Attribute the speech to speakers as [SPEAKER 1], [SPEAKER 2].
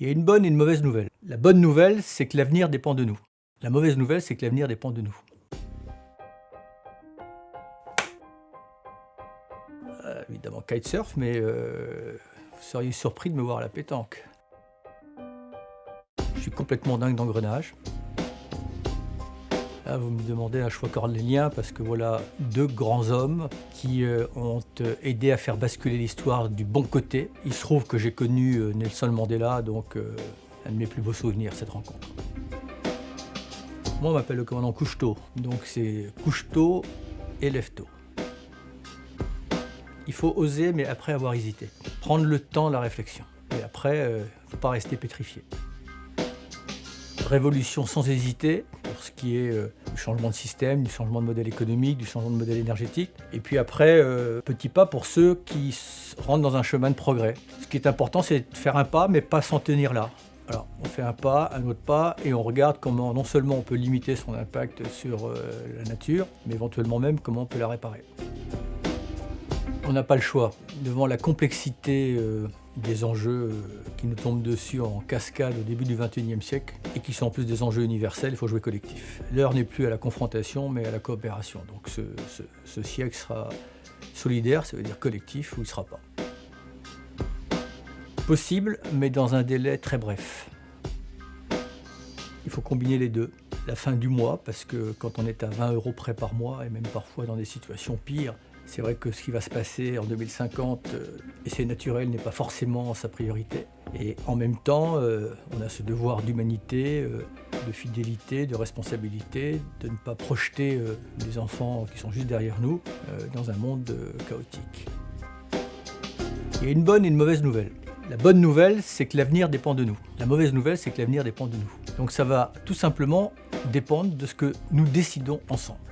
[SPEAKER 1] Il y a une bonne et une mauvaise nouvelle. La bonne nouvelle, c'est que l'avenir dépend de nous. La mauvaise nouvelle, c'est que l'avenir dépend de nous. Euh, évidemment kitesurf, mais euh, vous seriez surpris de me voir à la pétanque. Je suis complètement dingue d'engrenage. Là, vous me demandez un choix cornélien parce que voilà deux grands hommes qui euh, ont euh, aidé à faire basculer l'histoire du bon côté. Il se trouve que j'ai connu euh, Nelson Mandela, donc un de mes plus beaux souvenirs, cette rencontre. Moi, on m'appelle le commandant Couchetot, donc c'est Couchetot et lève-tôt. Il faut oser, mais après avoir hésité. Prendre le temps la réflexion. Et après, il ne faut pas rester pétrifié révolution sans hésiter ce qui est euh, du changement de système, du changement de modèle économique, du changement de modèle énergétique. Et puis après, euh, petit pas pour ceux qui rentrent dans un chemin de progrès. Ce qui est important, c'est de faire un pas, mais pas s'en tenir là. Alors, on fait un pas, un autre pas, et on regarde comment non seulement on peut limiter son impact sur euh, la nature, mais éventuellement même comment on peut la réparer. On n'a pas le choix. Devant la complexité des enjeux qui nous tombent dessus en cascade au début du XXIe siècle et qui sont en plus des enjeux universels, il faut jouer collectif. L'heure n'est plus à la confrontation mais à la coopération. Donc ce, siècle sera solidaire, ça veut dire collectif, ou il ne sera pas. Possible, mais dans un délai très bref. Il faut combiner les deux. La fin du mois, parce que quand on est à 20 euros près par mois, et même parfois dans des situations pires, c'est vrai que ce qui va se passer en 2050, euh, et c'est naturel, n'est pas forcément sa priorité. Et en même temps, euh, on a ce devoir d'humanité, euh, de fidélité, de responsabilité, de ne pas projeter les enfants qui sont juste derrière nous dans un monde chaotique. Il y a une bonne et une mauvaise nouvelle. La bonne nouvelle, c'est que l'avenir dépend de nous. La mauvaise nouvelle, c'est que l'avenir dépend de nous. Donc ça va tout simplement dépendre de ce que nous décidons ensemble.